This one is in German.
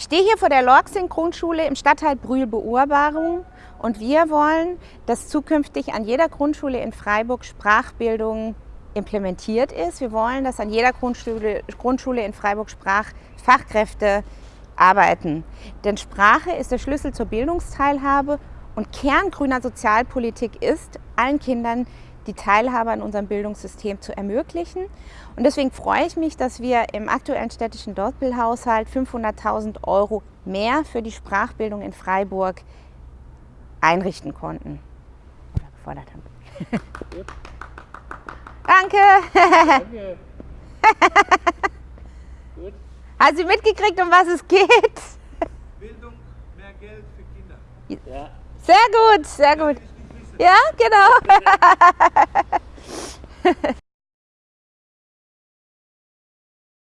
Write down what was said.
Ich stehe hier vor der Lorxing-Grundschule im Stadtteil Brühl-Beurbarung und wir wollen, dass zukünftig an jeder Grundschule in Freiburg Sprachbildung implementiert ist. Wir wollen, dass an jeder Grundschule, Grundschule in Freiburg Sprachfachkräfte arbeiten. Denn Sprache ist der Schlüssel zur Bildungsteilhabe und Kern grüner Sozialpolitik ist, allen Kindern die Teilhabe an unserem Bildungssystem zu ermöglichen. Und deswegen freue ich mich, dass wir im aktuellen städtischen Dortbildhaushalt 500.000 Euro mehr für die Sprachbildung in Freiburg einrichten konnten. Oder gefordert haben. Danke. Danke. Hast du mitgekriegt, um was es geht? Bildung, mehr Geld für Kinder. Ja. Sehr gut, sehr gut. Ja, genau.